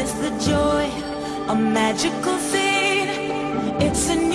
Witness the joy, a magical scene. It's a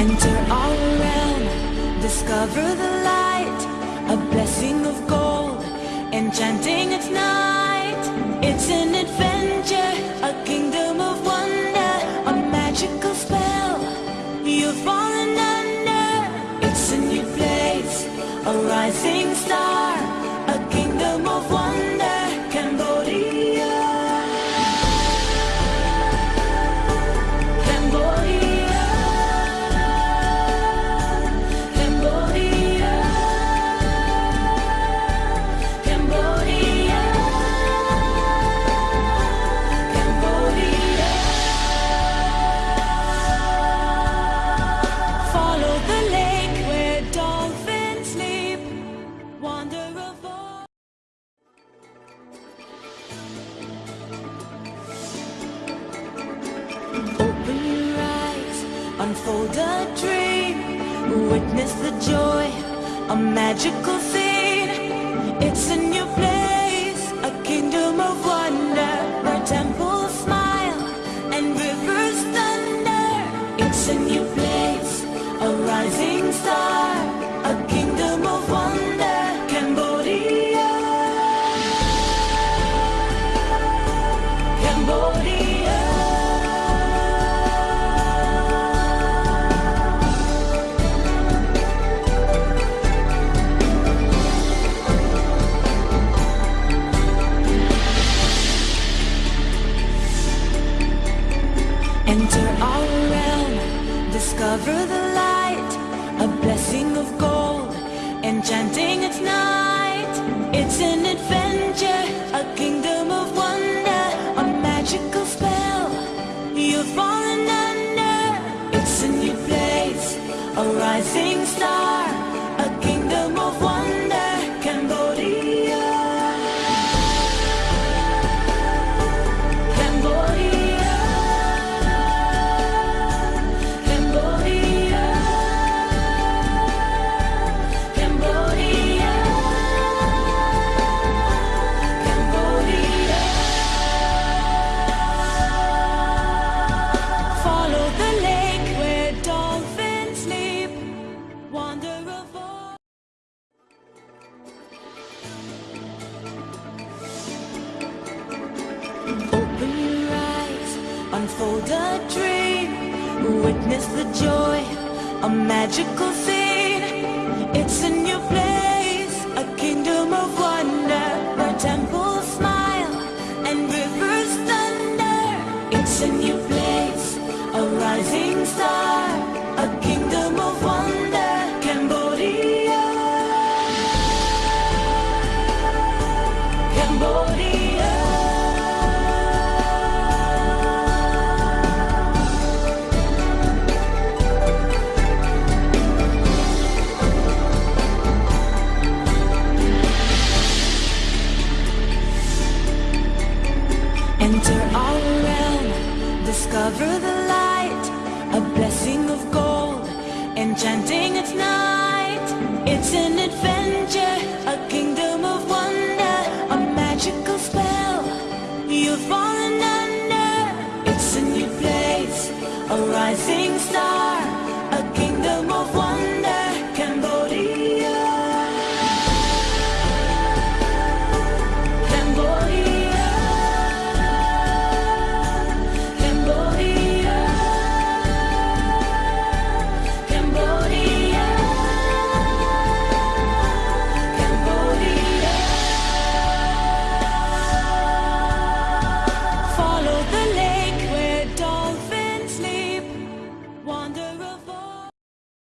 Enter our realm, discover the light, a blessing of gold, enchanting its night. It's an adventure, unfold a dream. Witness the joy, a magical scene. It's a new place, a kingdom of wonder, where temples smile and rivers thunder. It's a new place, a rising star, discover the light, a blessing of gold, enchanting its night. It's an adventure, a kingdom of wonder, a magical spell. You've fallen under. It's a new place, a rising star, unfold a dream. Witness the joy, a magical scene. It's a new place, a kingdom of